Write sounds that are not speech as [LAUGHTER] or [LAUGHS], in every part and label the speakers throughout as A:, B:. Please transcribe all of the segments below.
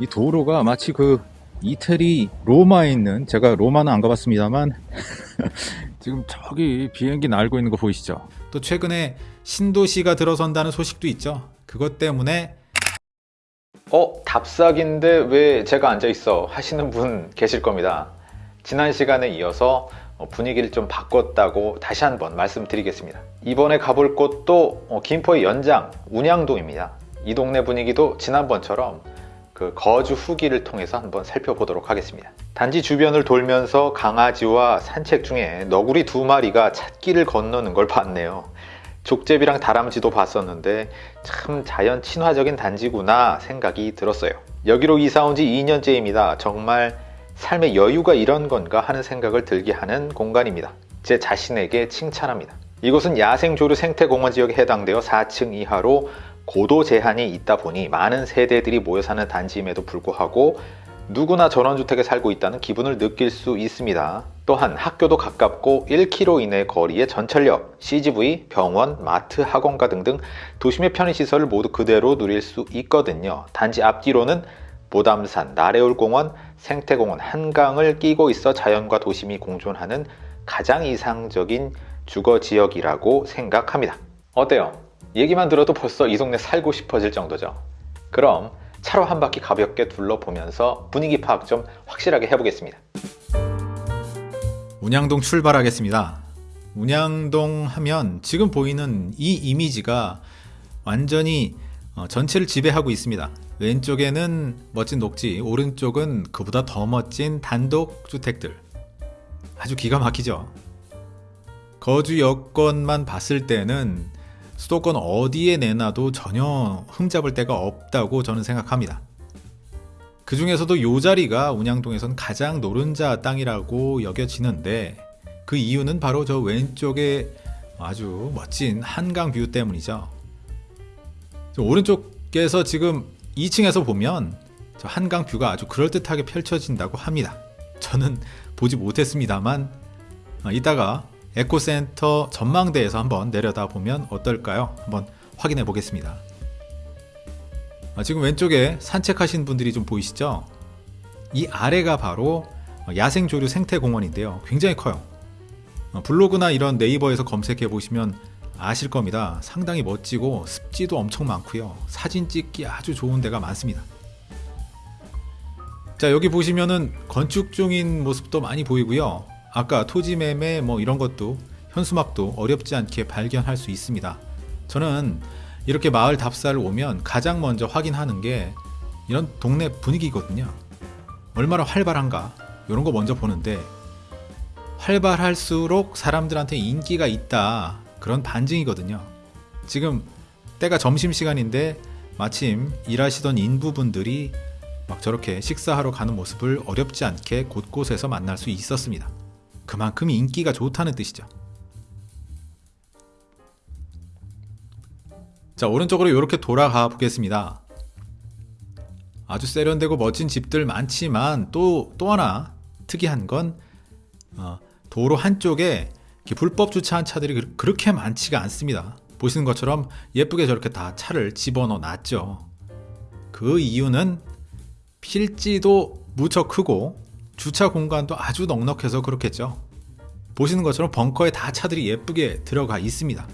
A: 이 도로가 마치 그 이태리 로마에 있는 제가 로마는 안 가봤습니다만 [LAUGHS] 지금 저기 비행기 날고 있는 거 보이시죠?
B: 또 최근에 신도시가 들어선다는 소식도 있죠. 그것 때문에
C: 어? 답사기인데 왜 제가 앉아있어? 하시는 분 계실 겁니다. 지난 시간에 이어서 어, 분위기를 좀 바꿨다고 다시 한번 말씀드리겠습니다. 이번에 가볼 곳도 어, 김포의 연장 운양동입니다. 이 동네 분위기도 지난번처럼 그 거주 후기를 통해서 한번 살펴보도록 하겠습니다. 단지 주변을 돌면서 강아지와 산책 중에 너구리 두 마리가 찻길을 건너는 걸 봤네요. 족제비랑 다람쥐도 봤었는데 참 자연 친화적인 단지구나 생각이 들었어요. 여기로 이사 온 지 2년째입니다. 정말 삶의 여유가 이런 건가 하는 생각을 들게 하는 공간입니다. 제 자신에게 칭찬합니다. 이곳은 야생조류 생태공원 지역에 해당되어 4층 이하로 고도 제한이 있다 보니 많은 세대들이 모여 사는 단지임에도 불구하고 누구나 전원주택에 살고 있다는 기분을 느낄 수 있습니다. 또한 학교도 가깝고 1km 이내 거리의 전철역, CGV, 병원, 마트, 학원가 등등 도심의 편의시설을 모두 그대로 누릴 수 있거든요. 단지 앞뒤로는 모담산, 나래울공원, 생태공원, 한강을 끼고 있어 자연과 도심이 공존하는 가장 이상적인 주거지역이라고 생각합니다. 어때요? 얘기만 들어도 벌써 이 동네 살고 싶어질 정도죠. 그럼 차로 한 바퀴 가볍게 둘러보면서 분위기 파악 좀 확실하게 해보겠습니다.
B: 운양동 출발하겠습니다. 운양동 하면 지금 보이는 이 이미지가 완전히 어, 전체를 지배하고 있습니다. 왼쪽에는 멋진 녹지, 오른쪽은 그보다 더 멋진 단독 주택들. 아주 기가 막히죠. 거주 여건만 봤을 때는 수도권 어디에 내놔도 전혀 흠잡을 데가 없다고 저는 생각합니다. 그 중에서도 요 자리가 운양동에선 가장 노른자 땅이라고 여겨지는데 그 이유는 바로 저 왼쪽에 아주 멋진 한강 뷰 때문이죠. 오른쪽에서 지금 2층에서 보면 저 한강 뷰가 아주 그럴듯하게 펼쳐진다고 합니다. 저는 보지 못했습니다만 어, 이따가 에코센터 전망대에서 한번 내려다 보면 어떨까요? 한번 확인해 보겠습니다. 아, 지금 왼쪽에 산책하신 분들이 좀 보이시죠? 이 아래가 바로 야생조류 생태공원인데요. 굉장히 커요. 어, 블로그나 이런 네이버에서 검색해 보시면 아실 겁니다. 상당히 멋지고 습지도 엄청 많고요. 사진 찍기 아주 좋은 데가 많습니다. 자 여기 보시면은 건축 중인 모습도 많이 보이고요. 아까 토지 매매 뭐 이런 것도 현수막도 어렵지 않게 발견할 수 있습니다. 저는 이렇게 마을 답사를 오면 가장 먼저 확인하는 게 이런 동네 분위기거든요. 얼마나 활발한가 이런 거 먼저 보는데 활발할수록 사람들한테 인기가 있다 그런 반증이거든요. 지금 때가 점심시간인데 마침 일하시던 인부분들이 막 저렇게 식사하러 가는 모습을 어렵지 않게 곳곳에서 만날 수 있었습니다. 그만큼 인기가 좋다는 뜻이죠. 자 오른쪽으로 이렇게 돌아가 보겠습니다. 아주 세련되고 멋진 집들 많지만 또, 또 하나 특이한 건 어, 도로 한쪽에 불법 주차한 차들이 그렇게 많지가 않습니다. 보시는 것처럼 예쁘게 저렇게 다 차를 집어넣어 놨죠. 그 이유는 필지도 무척 크고 주차 공간도 아주 넉넉해서 그렇겠죠. 보시는 것처럼 벙커에 다 차들이 예쁘게 들어가 있습니다.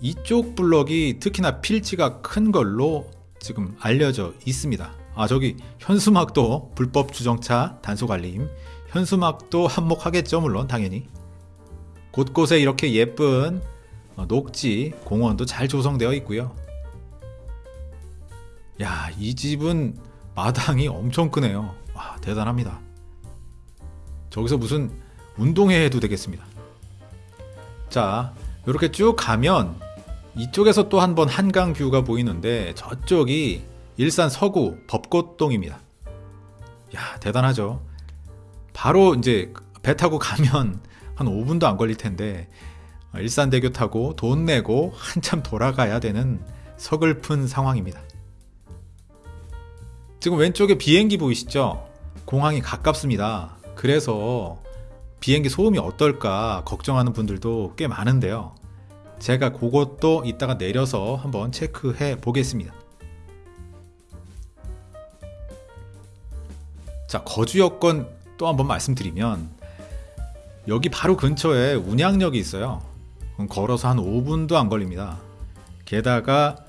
B: 이쪽 블럭이 특히나 필지가 큰 걸로 지금 알려져 있습니다. 아 저기 현수막도 불법 주정차 단속 알림 현수막도 한몫하겠죠 물론 당연히 곳곳에 이렇게 예쁜 어, 녹지 공원도 잘 조성되어 있고요. 야, 이 집은 마당이 엄청 크네요. 와, 대단합니다. 저기서 무슨 운동회 해도 되겠습니다. 자, 이렇게 쭉 가면 이쪽에서 또 한 번 한강 뷰가 보이는데 저쪽이 일산 서구 벚꽃동입니다. 야, 대단하죠. 바로 이제 배 타고 가면 [LAUGHS] 한 5분도 안 걸릴 텐데 일산대교 타고 돈 내고 한참 돌아가야 되는 서글픈 상황입니다. 지금 왼쪽에 비행기 보이시죠? 공항이 가깝습니다. 그래서 비행기 소음이 어떨까 걱정하는 분들도 꽤 많은데요. 제가 그것도 이따가 내려서 한번 체크해 보겠습니다. 자, 거주 여건 또 한번 말씀드리면 여기 바로 근처에 운양역이 있어요. 걸어서 한 5분도 안 걸립니다. 게다가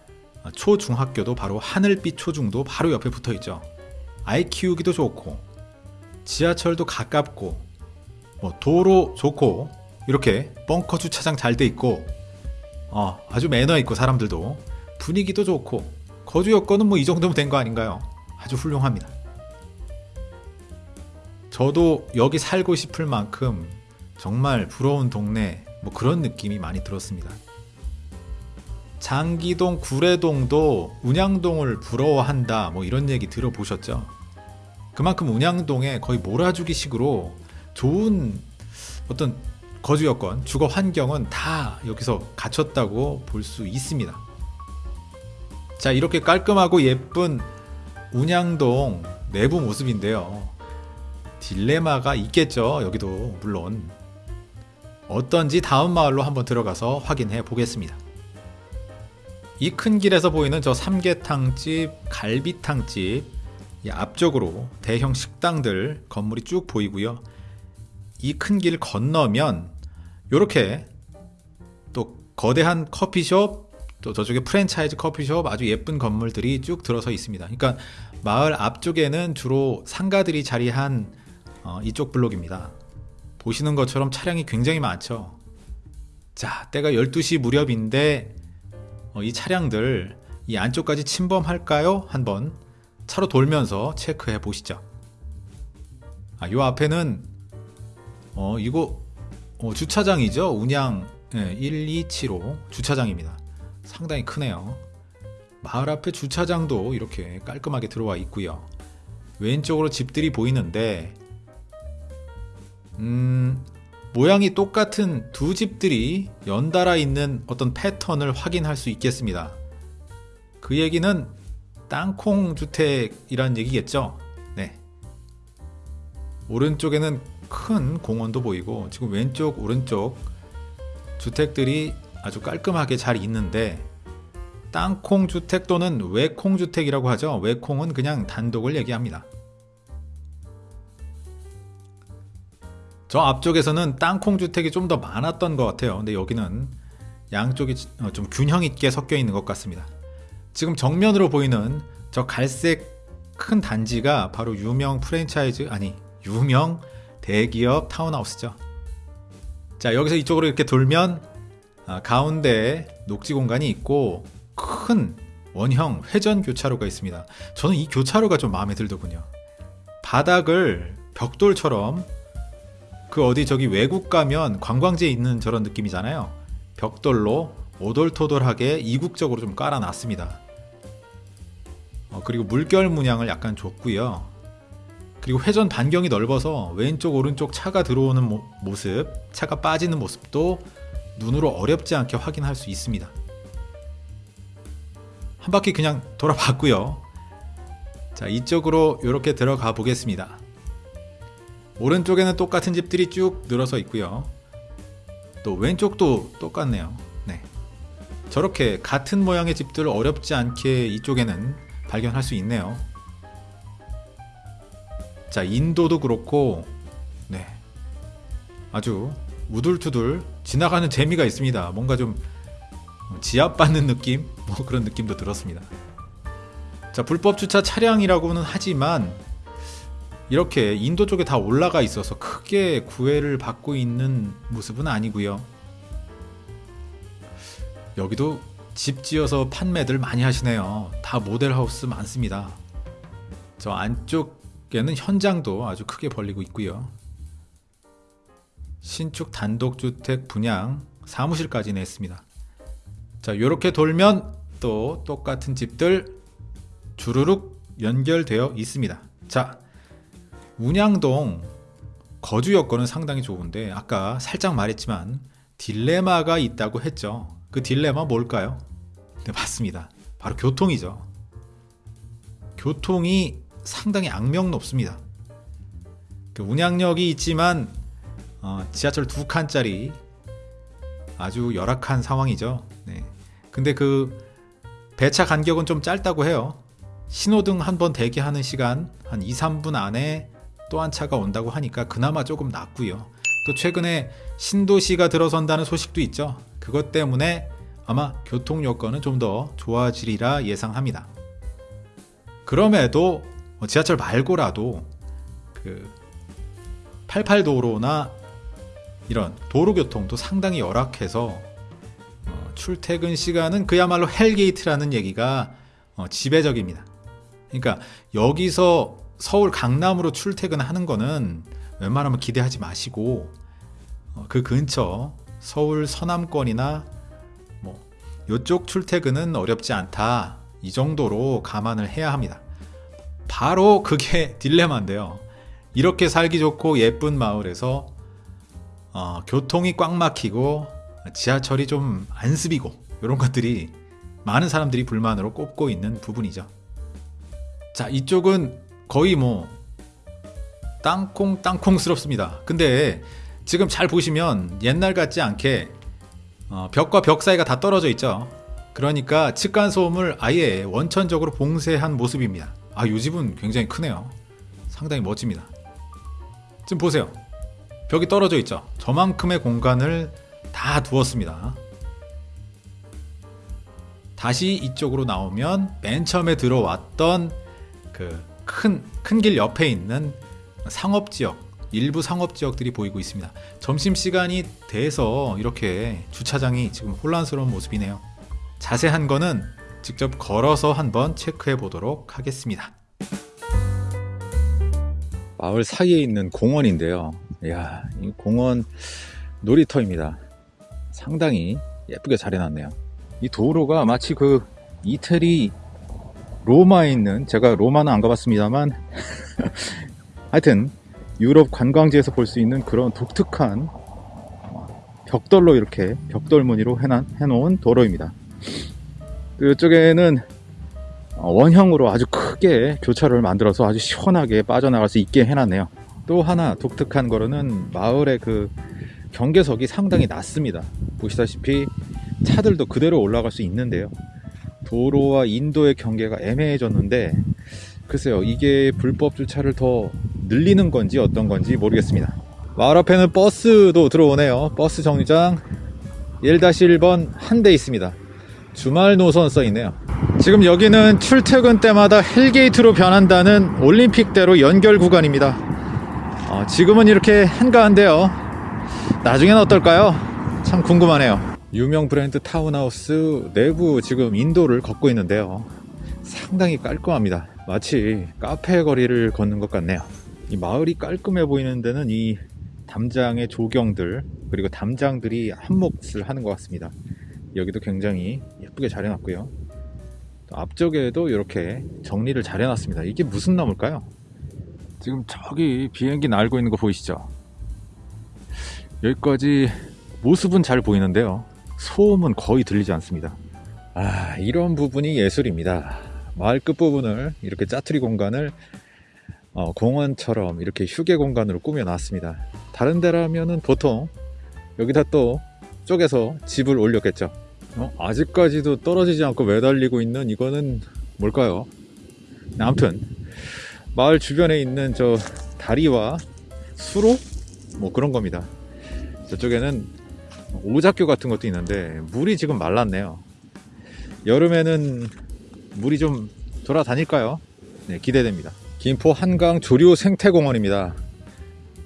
B: 초중학교도 바로 하늘빛 초중도 바로 옆에 붙어 있죠. 아이 키우기도 좋고 지하철도 가깝고 뭐 도로 좋고 이렇게 벙커 주차장 잘 돼 있고 어, 아주 매너 있고 사람들도 분위기도 좋고 거주 여건은 뭐 이 정도면 된 거 아닌가요? 아주 훌륭합니다. 저도 여기 살고 싶을 만큼 정말 부러운 동네 뭐 그런 느낌이 많이 들었습니다. 장기동, 구례동도 운양동을 부러워한다 뭐 이런 얘기 들어보셨죠? 그만큼 운양동에 거의 몰아주기 식으로 좋은 어떤 거주 여건, 주거 환경은 다 여기서 갖췄다고 볼 수 있습니다. 자, 이렇게 깔끔하고 예쁜 운양동 내부 모습인데요. 딜레마가 있겠죠. 여기도 물론. 어떤지 다음 마을로 한번 들어가서 확인해 보겠습니다. 이 큰 길에서 보이는 저 삼계탕집, 갈비탕집, 이 앞쪽으로 대형 식당들 건물이 쭉 보이고요. 이 큰 길 건너면 이렇게 또 거대한 커피숍, 또 저쪽에 프랜차이즈 커피숍 아주 예쁜 건물들이 쭉 들어서 있습니다. 그러니까 마을 앞쪽에는 주로 상가들이 자리한 어, 이쪽 블록입니다. 보시는 것처럼 차량이 굉장히 많죠. 자, 때가 12시 무렵인데 어, 이 차량들 이 안쪽까지 침범할까요? 한번 차로 돌면서 체크해 보시죠. 아, 요 앞에는 어, 이거 어, 주차장이죠. 운양 예, 1275 주차장입니다. 상당히 크네요. 마을 앞에 주차장도 이렇게 깔끔하게 들어와 있고요. 왼쪽으로 집들이 보이는데 음, 모양이 똑같은 두 집들이 연달아 있는 어떤 패턴을 확인할 수 있겠습니다. 그 얘기는 땅콩 주택이란 얘기겠죠? 네. 오른쪽에는 큰 공원도 보이고 지금 왼쪽 오른쪽 주택들이 아주 깔끔하게 잘 있는데 땅콩 주택 또는 외콩 주택이라고 하죠. 외콩은 그냥 단독을 얘기합니다. 저 앞쪽에서는 땅콩 주택이 좀 더 많았던 것 같아요. 근데 여기는 양쪽이 어, 좀 균형 있게 섞여 있는 것 같습니다. 지금 정면으로 보이는 저 갈색 큰 단지가 바로 유명 프랜차이즈 아니 유명 대기업 타운하우스죠. 자 여기서 이쪽으로 이렇게 돌면 아, 가운데 녹지 공간이 있고 큰 원형 회전 교차로가 있습니다. 저는 이 교차로가 좀 마음에 들더군요. 바닥을 벽돌처럼 그 어디 저기 외국 가면 관광지에 있는 저런 느낌이잖아요. 벽돌로 오돌토돌하게 이국적으로 좀 깔아놨습니다. 어, 그리고 물결 문양을 약간 줬고요. 그리고 회전 반경이 넓어서 왼쪽 오른쪽 차가 들어오는 모, 모습, 차가 빠지는 모습도 눈으로 어렵지 않게 확인할 수 있습니다. 한 바퀴 그냥 돌아봤고요. 자, 이쪽으로 이렇게 들어가 보겠습니다. 오른쪽에는 똑같은 집들이 쭉 늘어서 있고요. 또 왼쪽도 똑같네요. 네. 저렇게 같은 모양의 집들을 어렵지 않게 이쪽에는 발견할 수 있네요. 자, 인도도 그렇고, 네. 아주 우둘투둘 지나가는 재미가 있습니다. 뭔가 좀 지압받는 느낌? 뭐 그런 느낌도 들었습니다. 자, 불법 주차 차량이라고는 하지만 이렇게 인도 쪽에 다 올라가 있어서 크게 구애를 받고 있는 모습은 아니고요. 여기도 집 지어서 판매들 많이 하시네요. 다 모델하우스 많습니다. 저 안쪽에는 현장도 아주 크게 벌리고 있고요. 신축 단독주택 분양 사무실까지 냈습니다. 자, 이렇게 돌면 또 똑같은 집들 주르륵 연결되어 있습니다. 자, 운양동 거주 여건은 상당히 좋은데 아까 살짝 말했지만 딜레마가 있다고 했죠. 그 딜레마 뭘까요? 네, 맞습니다. 바로 교통이죠. 교통이 상당히 악명 높습니다. 그 운양역이 있지만 어, 지하철 두 칸짜리 아주 열악한 상황이죠. 네. 근데 그 배차 간격은 좀 짧다고 해요. 신호등 한 번 대기하는 시간 한 2, 3분 안에 또 한 차가 온다고 하니까 그나마 조금 낫고요. 또 최근에 신도시가 들어선다는 소식도 있죠. 그것 때문에 아마 교통 여건은 좀 더 좋아지리라 예상합니다. 그럼에도 뭐 지하철 말고라도 그 88도로나 이런 도로교통도 상당히 열악해서 어, 출퇴근 시간은 그야말로 헬게이트라는 얘기가 어, 지배적입니다. 그러니까 여기서 서울 강남으로 출퇴근하는 거는 웬만하면 기대하지 마시고 어, 그 근처 서울 서남권이나 뭐 이쪽 출퇴근은 어렵지 않다 이 정도로 감안을 해야 합니다. 바로 그게 [LAUGHS] 딜레마인데요. 이렇게 살기 좋고 예쁜 마을에서 어, 교통이 꽉 막히고 지하철이 좀 안습이고 이런 것들이 많은 사람들이 불만으로 꼽고 있는 부분이죠. 자, 이쪽은 거의 뭐 땅콩 땅콩스럽습니다. 근데 지금 잘 보시면 옛날 같지 않게 어, 벽과 벽 사이가 다 떨어져 있죠. 그러니까 측간 소음을 아예 원천적으로 봉쇄한 모습입니다. 아, 이 집은 굉장히 크네요. 상당히 멋집니다. 지금 보세요. 벽이 떨어져 있죠. 저만큼의 공간을 다 두었습니다. 다시 이쪽으로 나오면 맨 처음에 들어왔던 그 큰 큰 길 옆에 있는 상업 지역, 일부 상업 지역들이 보이고 있습니다. 점심 시간이 돼서 이렇게 주차장이 지금 혼란스러운 모습이네요. 자세한 거는 직접 걸어서 한번 체크해 보도록 하겠습니다.
A: 마을 사이에 있는 공원인데요. 이야, 이 공원 놀이터입니다. 상당히 예쁘게 잘 해놨네요. 이 도로가 마치 그 이태리 로마에 있는 제가 로마는 안 가봤습니다만 [LAUGHS] 하여튼 유럽 관광지에서 볼 수 있는 그런 독특한 벽돌로 이렇게 벽돌 무늬로 해놓은 도로입니다. 그 이쪽에는 원형으로 아주 크게 교차로를 만들어서 아주 시원하게 빠져나갈 수 있게 해놨네요. 또 하나 독특한 거로는 마을의 그 경계석이 상당히 낮습니다. 보시다시피 차들도 그대로 올라갈 수 있는데요. 도로와 인도의 경계가 애매해졌는데 글쎄요 이게 불법 주차를 더 늘리는 건지 어떤 건지 모르겠습니다. 마을 앞에는 버스도 들어오네요. 버스 정류장 1-1번 한 대 있습니다. 주말 노선 써 있네요. 지금 여기는 출퇴근 때마다 헬게이트로 변한다는 올림픽대로 연결 구간입니다. 어, 지금은 이렇게 한가한데요. 나중에는 어떨까요? 참 궁금하네요. 유명 브랜드 타운하우스 내부 지금 인도를 걷고 있는데요. 상당히 깔끔합니다. 마치 카페 거리를 걷는 것 같네요. 이 마을이 깔끔해 보이는 데는 이 담장의 조경들 그리고 담장들이 한 몫을 하는 것 같습니다. 여기도 굉장히 예쁘게 잘 해놨고요. 또 앞쪽에도 이렇게 정리를 잘 해놨습니다. 이게 무슨 나무일까요? 지금 저기 비행기 날고 있는 거 보이시죠? 여기까지 모습은 잘 보이는데요. 소음은 거의 들리지 않습니다. 아, 이런 부분이 예술입니다. 마을 끝부분을 이렇게 짜투리 공간을 어, 공원처럼 이렇게 휴게 공간으로 꾸며 놨습니다. 다른 데라면은 보통 여기다 또 쪼개서 집을 올렸겠죠. 어? 아직까지도 떨어지지 않고 매달리고 있는 이거는 뭘까요? 아무튼 마을 주변에 있는 저 다리와 수로 뭐 그런 겁니다. 저쪽에는 오작교 같은 것도 있는데 물이 지금 말랐네요. 여름에는 물이 좀 돌아다닐까요? 네, 기대됩니다. 김포 한강 조류 생태공원입니다.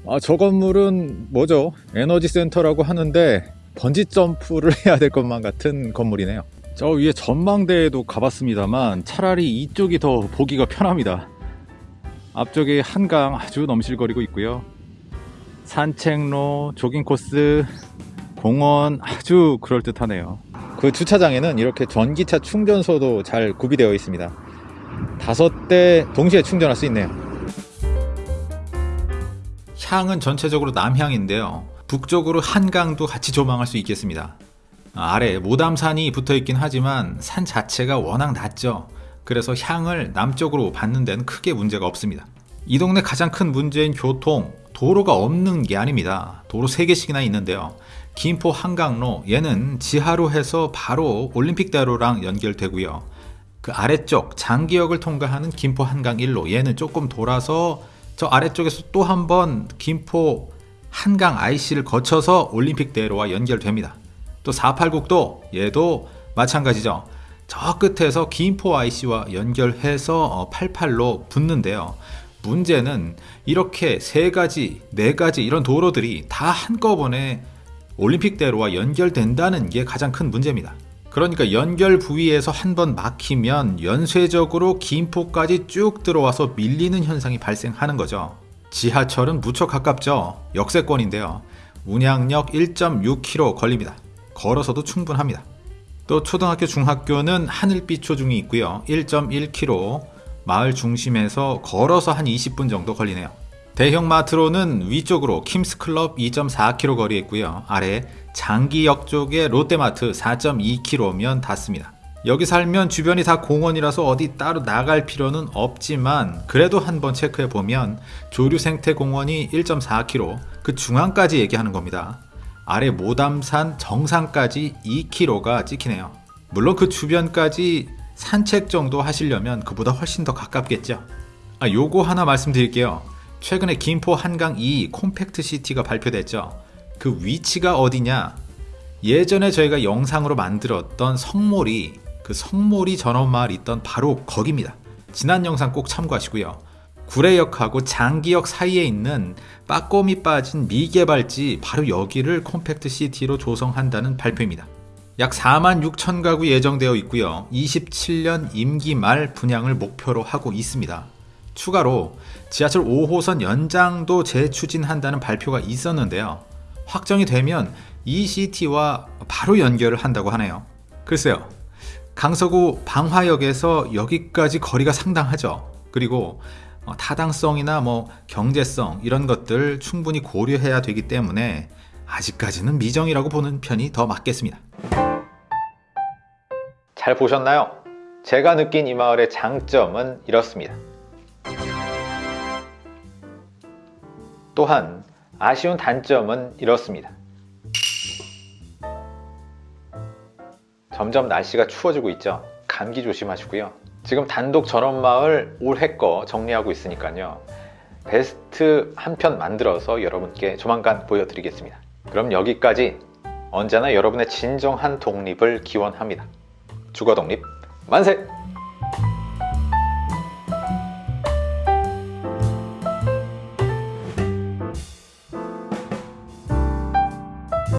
A: 아, 저 건물은 뭐죠? 에너지 센터라고 하는데 번지 점프를 [LAUGHS] 해야 될 것만 같은 건물이네요. 저 위에 전망대에도 가봤습니다만 차라리 이쪽이 더 보기가 편합니다. 앞쪽에 한강 아주 넘실거리고 있고요. 산책로, 조깅 코스, 공원 아주 그럴듯하네요. 그 주차장에는 이렇게 전기차 충전소도 잘 구비되어 있습니다. 다섯 대 동시에 충전할 수 있네요.
B: 향은 전체적으로 남향인데요. 북쪽으로 한강도 같이 조망할 수 있겠습니다. 아래 모담산이 붙어 있긴 하지만 산 자체가 워낙 낮죠. 그래서 향을 남쪽으로 받는 데는 크게 문제가 없습니다. 이 동네 가장 큰 문제인 교통, 도로가 없는 게 아닙니다. 도로 3개씩이나 있는데요. 김포 한강로, 얘는 지하로 해서 바로 올림픽대로랑 연결되고요. 그 아래쪽 장기역을 통과하는 김포 한강 1로, 얘는 조금 돌아서 저 아래쪽에서 또 한번 김포 한강 IC를 거쳐서 올림픽대로와 연결됩니다. 또 486도 얘도 마찬가지죠. 저 끝에서 김포 IC와 연결해서 88로 붙는데요. 문제는 이렇게 세 가지, 네 가지 이런 도로들이 다 한꺼번에 올림픽대로와 연결된다는 게 가장 큰 문제입니다. 그러니까 연결 부위에서 한 번 막히면 연쇄적으로 김포까지 쭉 들어와서 밀리는 현상이 발생하는 거죠. 지하철은 무척 가깝죠. 역세권인데요. 운양역 1.6km 걸립니다. 걸어서도 충분합니다. 또 초등학교, 중학교는 하늘빛 초중이 있고요. 1.1km 마을 중심에서 걸어서 한 20분 정도 걸리네요. 대형 마트로는 위쪽으로 킴스클럽 2.4km 거리에 있고요. 아래 장기역 쪽에 롯데마트 4.2km면 닿습니다. 여기 살면 주변이 다 공원이라서 어디 따로 나갈 필요는 없지만 그래도 한번 체크해 보면 조류생태공원이 1.4km 그 중앙까지 얘기하는 겁니다. 아래 모담산 정상까지 2km가 찍히네요. 물론 그 주변까지 산책 정도 하시려면 그보다 훨씬 더 가깝겠죠. 아, 요거 하나 말씀드릴게요. 최근에 김포 한강 2 콤팩트 시티가 발표됐죠. 그 위치가 어디냐? 예전에 저희가 영상으로 만들었던 성몰이 그 성몰이 전원마을 있던 바로 거기입니다. 지난 영상 꼭 참고하시고요. 구례역하고 장기역 사이에 있는 빠꼼이 빠진 미개발지 바로 여기를 콤팩트 시티로 조성한다는 발표입니다. 약 4만 6천 가구 예정되어 있고요. 27년 임기 말 분양을 목표로 하고 있습니다. 추가로 지하철 5호선 연장도 재추진한다는 발표가 있었는데요. 확정이 되면 이 시티와 바로 연결을 한다고 하네요. 글쎄요. 강서구 방화역에서 여기까지 거리가 상당하죠. 그리고 어, 타당성이나 뭐 경제성 이런 것들 충분히 고려해야 되기 때문에 아직까지는 미정이라고 보는 편이 더 맞겠습니다.
C: 잘 보셨나요? 제가 느낀 이 마을의 장점은 이렇습니다. 또한 아쉬운 단점은 이렇습니다. 점점 날씨가 추워지고 있죠. 감기 조심하시고요. 지금 단독 전원마을 올해 거 정리하고 있으니까요. 베스트 한 편 만들어서 여러분께 조만간 보여드리겠습니다. 그럼 여기까지 언제나 여러분의 진정한 독립을 기원합니다. 주거 독립 만세!